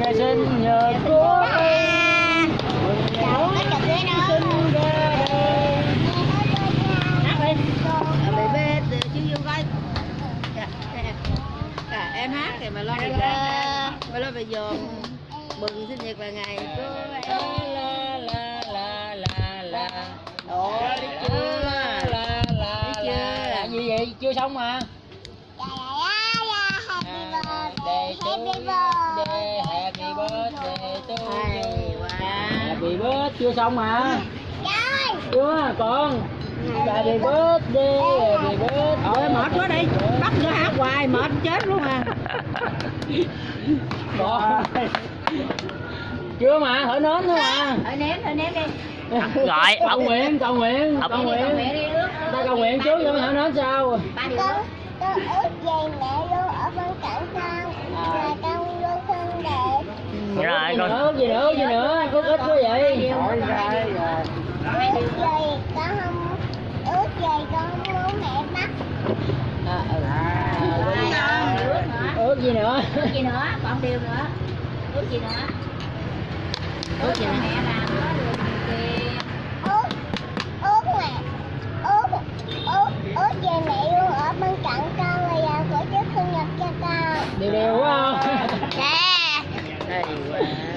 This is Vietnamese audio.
ngày sinh nhật của em ngày sinh em. Hát thì mà lo về mà lo giờ mừng sinh nhật là ngày của em chưa xong mà. La, la, la, Happy birthday, happy birthday, to quá. Happy birthday chưa xong mà. Trời, chưa còn. Happy birthday. Happy birthday. Ôi mệt quá đi. Bắt nữa hát hoài mệt chết luôn à. Còn chưa mà thở nến thôi mà. Thôi ném, thôi ném đi. Rồi, cầu ông nguyện cầu nguyện Ông- cầu Đi, nguyện ta cầu nguyện trước mới thở nến sao? Con con ước gì mẹ luôn ở bên cạnh con. Và con luôn xinh đẹp Rồi, gì con- nữa gì nữa gì nữa có ít quá vậy. Ước gì con không ước gì con không muốn mẹ bắt. Hai con, ước nữa ước gì nữa. Ước gì nữa, còn điều nữa. Ước gì nữa. Ước gì nữa. Mẹ là anyway.